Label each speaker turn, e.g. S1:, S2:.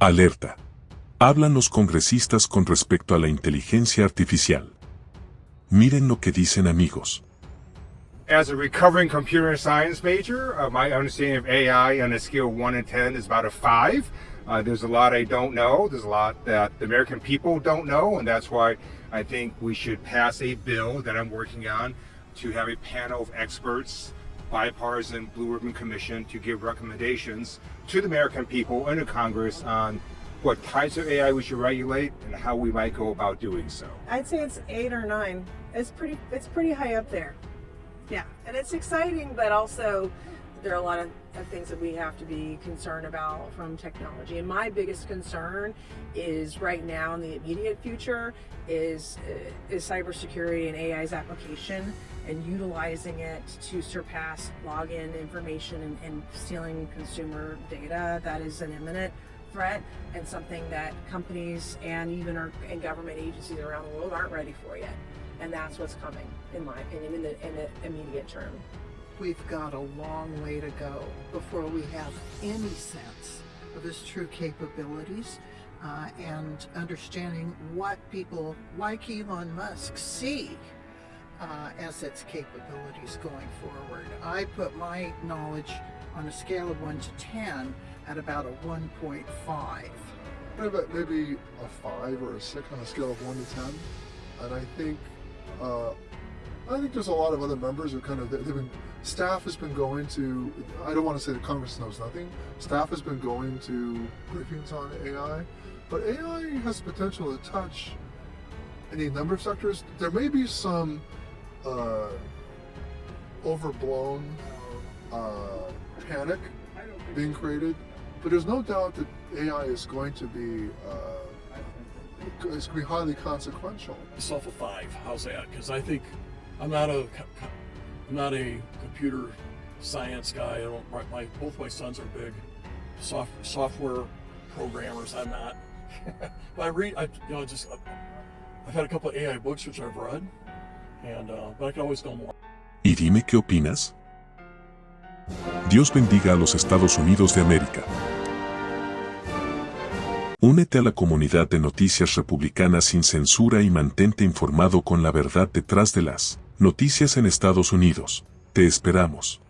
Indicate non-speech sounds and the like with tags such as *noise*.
S1: Alerta. Hablan los congresistas con respecto a la inteligencia artificial. Miren lo que dicen amigos.
S2: As a recovering computer science major, uh, my understanding of AI on a scale of 1 to 10 is about a 5. Uh, there's a lot I don't know. There's a lot that the American people don't know, and that's why I think we should pass a bill that I'm working on to have a panel of experts, bipartisan Blue Ribbon Commission, to give recommendations to the American people and to Congress on what types of AI we should regulate and how we might go about doing so.
S3: I'd say it's eight or nine. It's pretty. It's pretty high up there. Yeah, and it's exciting, but also there are a lot of, of, things that we have to be concerned about from technology. And my biggest concern is right now in the immediate future is uh, is cybersecurity and AI's application and utilizing it to surpass login information and, and stealing consumer data. That is an imminent threat and something that companies and even our and government agencies around the world aren't ready for yet. And that's what's coming, in my opinion, in the, in the immediate term.
S4: We've got a long way to go before we have any sense of its true capabilities uh, and understanding what people like Elon Musk see uh, as its capabilities going forward. I put my knowledge on a scale of 1 to 10 at about a 1.5.
S5: Maybe a 5 or a 6 on a scale of 1 to 10. And I think uh, I think there's a lot of other members who kind of they've been staff has been going to I don't want to say the Congress knows nothing. Staff has been going to briefings on AI, but AI has potential to touch any number of sectors. There may be some uh, overblown uh, panic being created, but there's no doubt that AI is going to be uh, it's going to be highly consequential.
S6: Myself a five. How's that? Because I think I'm not a I'm not a computer science guy. I don't. My both my sons are big soft, software programmers. I'm not. *laughs* but I read. I you know just I've had a couple AI books which I've read, and uh, but I can always know more.
S1: Y dime qué opinas. Dios bendiga a los Estados Unidos de América. Únete a la comunidad de noticias republicanas sin censura y mantente informado con la verdad detrás de las noticias en Estados Unidos. Te esperamos.